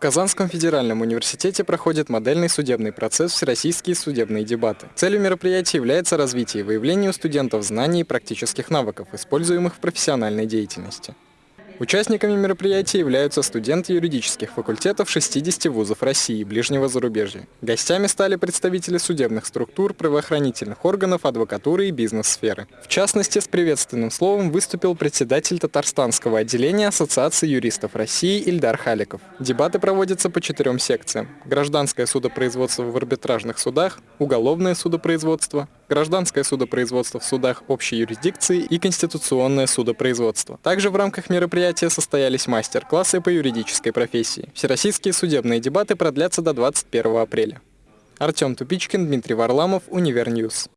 В Казанском федеральном университете проходит модельный судебный процесс «Всероссийские судебные дебаты». Целью мероприятия является развитие и выявление у студентов знаний и практических навыков, используемых в профессиональной деятельности. Участниками мероприятия являются студенты юридических факультетов 60 вузов России и ближнего зарубежья. Гостями стали представители судебных структур, правоохранительных органов, адвокатуры и бизнес-сферы. В частности, с приветственным словом выступил председатель Татарстанского отделения Ассоциации юристов России Ильдар Халиков. Дебаты проводятся по четырем секциям. Гражданское судопроизводство в арбитражных судах, уголовное судопроизводство, гражданское судопроизводство в судах общей юрисдикции и конституционное судопроизводство. Также в рамках мероприятия состоялись мастер-классы по юридической профессии. Всероссийские судебные дебаты продлятся до 21 апреля. Артем Тупичкин, Дмитрий Варламов, Univer News.